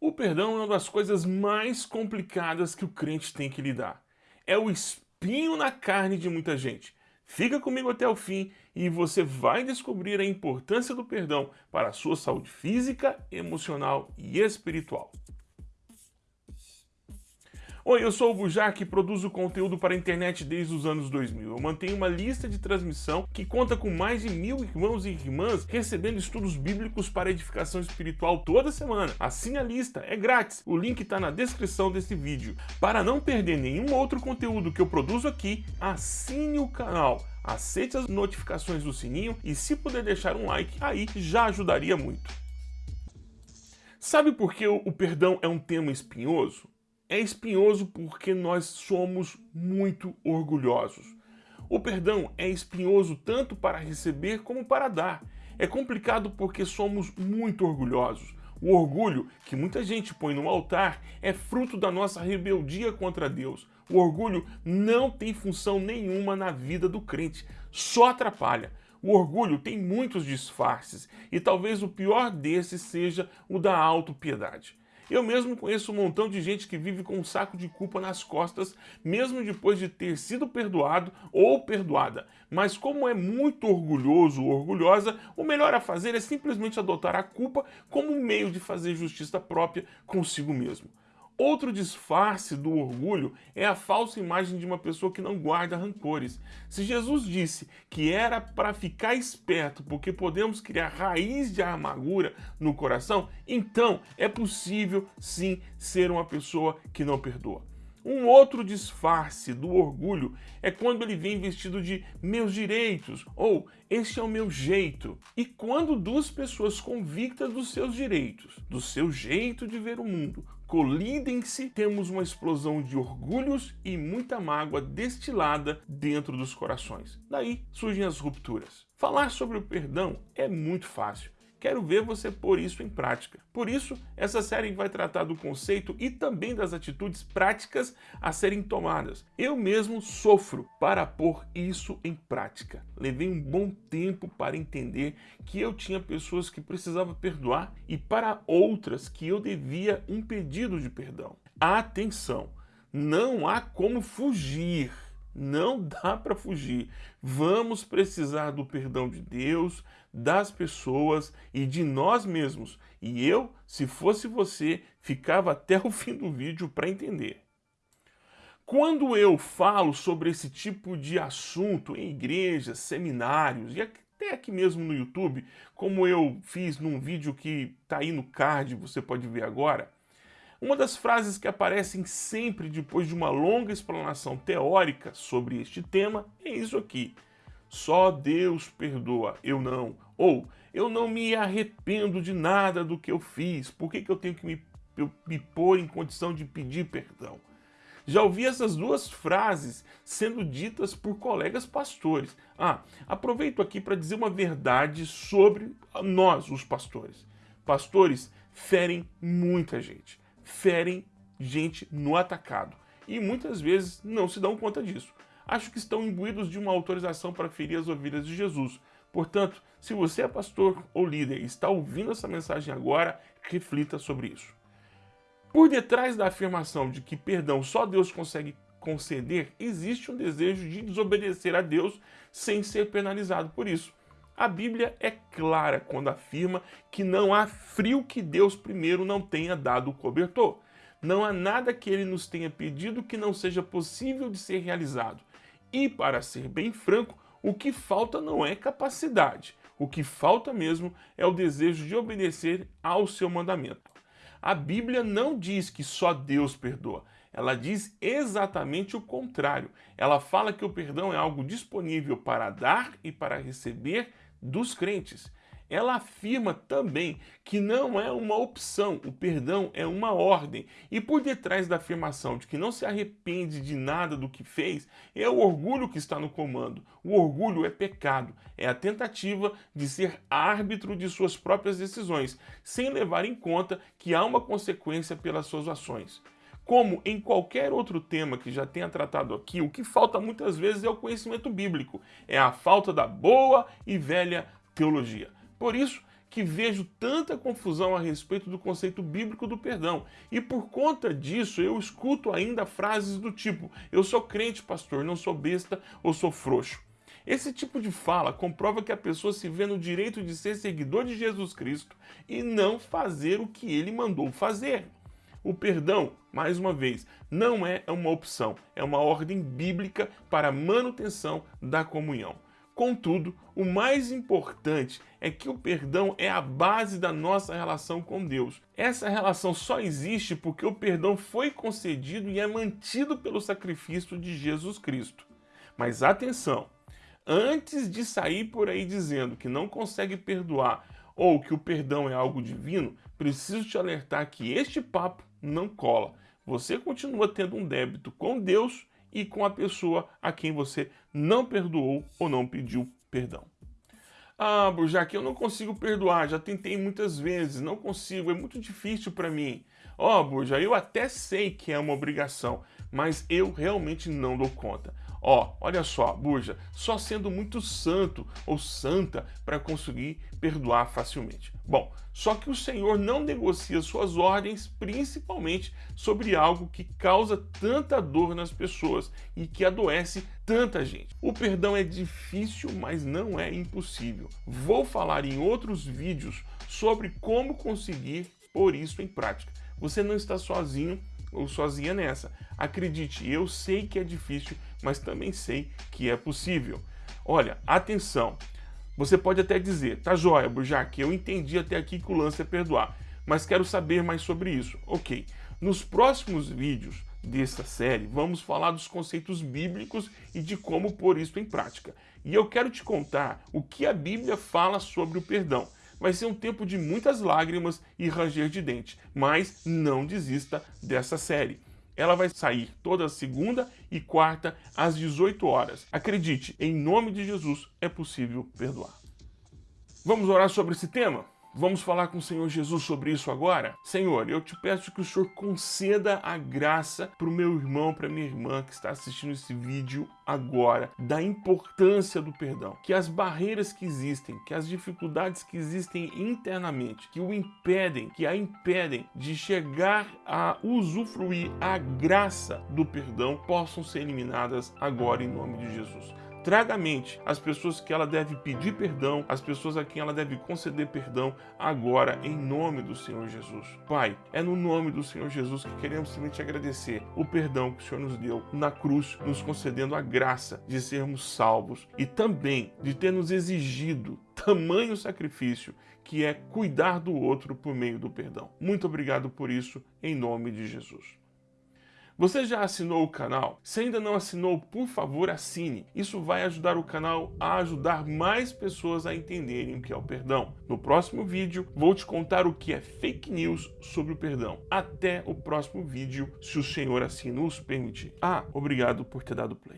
O perdão é uma das coisas mais complicadas que o crente tem que lidar. É o espinho na carne de muita gente. Fica comigo até o fim e você vai descobrir a importância do perdão para a sua saúde física, emocional e espiritual. Oi, eu sou o Bujac e produzo conteúdo para a internet desde os anos 2000. Eu mantenho uma lista de transmissão que conta com mais de mil irmãos e irmãs recebendo estudos bíblicos para edificação espiritual toda semana. Assine a lista, é grátis. O link está na descrição desse vídeo. Para não perder nenhum outro conteúdo que eu produzo aqui, assine o canal aceite as notificações do sininho e se puder deixar um like, aí já ajudaria muito. Sabe por que o perdão é um tema espinhoso? É espinhoso porque nós somos muito orgulhosos. O perdão é espinhoso tanto para receber como para dar. É complicado porque somos muito orgulhosos. O orgulho que muita gente põe no altar é fruto da nossa rebeldia contra Deus. O orgulho não tem função nenhuma na vida do crente, só atrapalha. O orgulho tem muitos disfarces e talvez o pior desses seja o da autopiedade. Eu mesmo conheço um montão de gente que vive com um saco de culpa nas costas, mesmo depois de ter sido perdoado ou perdoada. Mas como é muito orgulhoso ou orgulhosa, o melhor a fazer é simplesmente adotar a culpa como um meio de fazer justiça própria consigo mesmo. Outro disfarce do orgulho é a falsa imagem de uma pessoa que não guarda rancores. Se Jesus disse que era para ficar esperto porque podemos criar raiz de amargura no coração, então é possível sim ser uma pessoa que não perdoa. Um outro disfarce do orgulho é quando ele vem vestido de meus direitos ou este é o meu jeito. E quando duas pessoas convictas dos seus direitos, do seu jeito de ver o mundo, colidem-se, temos uma explosão de orgulhos e muita mágoa destilada dentro dos corações. Daí surgem as rupturas. Falar sobre o perdão é muito fácil. Quero ver você pôr isso em prática. Por isso, essa série vai tratar do conceito e também das atitudes práticas a serem tomadas. Eu mesmo sofro para pôr isso em prática. Levei um bom tempo para entender que eu tinha pessoas que precisava perdoar e para outras que eu devia um pedido de perdão. Atenção, não há como fugir não dá para fugir. Vamos precisar do perdão de Deus, das pessoas e de nós mesmos. E eu, se fosse você, ficava até o fim do vídeo para entender. Quando eu falo sobre esse tipo de assunto em igrejas, seminários e até aqui mesmo no YouTube, como eu fiz num vídeo que está aí no card, você pode ver agora, uma das frases que aparecem sempre depois de uma longa explanação teórica sobre este tema é isso aqui. Só Deus perdoa, eu não. Ou, eu não me arrependo de nada do que eu fiz, por que, que eu tenho que me, me pôr em condição de pedir perdão? Já ouvi essas duas frases sendo ditas por colegas pastores. Ah, aproveito aqui para dizer uma verdade sobre nós, os pastores. Pastores ferem muita gente ferem gente no atacado e muitas vezes não se dão conta disso. Acho que estão imbuídos de uma autorização para ferir as ovelhas de Jesus. Portanto, se você é pastor ou líder e está ouvindo essa mensagem agora, reflita sobre isso. Por detrás da afirmação de que perdão só Deus consegue conceder, existe um desejo de desobedecer a Deus sem ser penalizado por isso. A Bíblia é clara quando afirma que não há frio que Deus primeiro não tenha dado o cobertor. Não há nada que ele nos tenha pedido que não seja possível de ser realizado. E, para ser bem franco, o que falta não é capacidade. O que falta mesmo é o desejo de obedecer ao seu mandamento. A Bíblia não diz que só Deus perdoa. Ela diz exatamente o contrário. Ela fala que o perdão é algo disponível para dar e para receber dos crentes. Ela afirma também que não é uma opção, o perdão é uma ordem. E por detrás da afirmação de que não se arrepende de nada do que fez, é o orgulho que está no comando. O orgulho é pecado, é a tentativa de ser árbitro de suas próprias decisões, sem levar em conta que há uma consequência pelas suas ações. Como em qualquer outro tema que já tenha tratado aqui, o que falta muitas vezes é o conhecimento bíblico, é a falta da boa e velha teologia. Por isso que vejo tanta confusão a respeito do conceito bíblico do perdão. E por conta disso, eu escuto ainda frases do tipo: eu sou crente, pastor, não sou besta ou sou frouxo. Esse tipo de fala comprova que a pessoa se vê no direito de ser seguidor de Jesus Cristo e não fazer o que ele mandou fazer. O perdão, mais uma vez, não é uma opção, é uma ordem bíblica para a manutenção da comunhão. Contudo, o mais importante é que o perdão é a base da nossa relação com Deus. Essa relação só existe porque o perdão foi concedido e é mantido pelo sacrifício de Jesus Cristo. Mas atenção, antes de sair por aí dizendo que não consegue perdoar ou que o perdão é algo divino, preciso te alertar que este papo não cola. Você continua tendo um débito com Deus e com a pessoa a quem você não perdoou ou não pediu perdão. Ah, Burjac, eu não consigo perdoar, já tentei muitas vezes, não consigo, é muito difícil para mim. Ó, oh, Burja, eu até sei que é uma obrigação, mas eu realmente não dou conta. Ó, olha só, Burja, só sendo muito santo ou santa para conseguir perdoar facilmente. Bom, só que o Senhor não negocia suas ordens principalmente sobre algo que causa tanta dor nas pessoas e que adoece tanta gente. O perdão é difícil, mas não é impossível. Vou falar em outros vídeos sobre como conseguir pôr isso em prática. Você não está sozinho ou sozinha nessa. Acredite, eu sei que é difícil, mas também sei que é possível. Olha, atenção. Você pode até dizer, tá joia, Burjac, eu entendi até aqui que o lance é perdoar, mas quero saber mais sobre isso. Ok, nos próximos vídeos dessa série, vamos falar dos conceitos bíblicos e de como pôr isso em prática. E eu quero te contar o que a Bíblia fala sobre o perdão. Vai ser um tempo de muitas lágrimas e ranger de dente, mas não desista dessa série. Ela vai sair toda segunda e quarta às 18 horas. Acredite, em nome de Jesus é possível perdoar. Vamos orar sobre esse tema? Vamos falar com o Senhor Jesus sobre isso agora? Senhor, eu te peço que o Senhor conceda a graça para o meu irmão, para minha irmã que está assistindo esse vídeo agora, da importância do perdão. Que as barreiras que existem, que as dificuldades que existem internamente, que o impedem, que a impedem de chegar a usufruir a graça do perdão, possam ser eliminadas agora em nome de Jesus. Traga à mente as pessoas que ela deve pedir perdão, as pessoas a quem ela deve conceder perdão agora, em nome do Senhor Jesus. Pai, é no nome do Senhor Jesus que queremos simplesmente agradecer o perdão que o Senhor nos deu na cruz, nos concedendo a graça de sermos salvos e também de ter nos exigido tamanho sacrifício que é cuidar do outro por meio do perdão. Muito obrigado por isso, em nome de Jesus. Você já assinou o canal? Se ainda não assinou, por favor assine. Isso vai ajudar o canal a ajudar mais pessoas a entenderem o que é o perdão. No próximo vídeo, vou te contar o que é fake news sobre o perdão. Até o próximo vídeo, se o Senhor assim nos permitir. Ah, obrigado por ter dado play.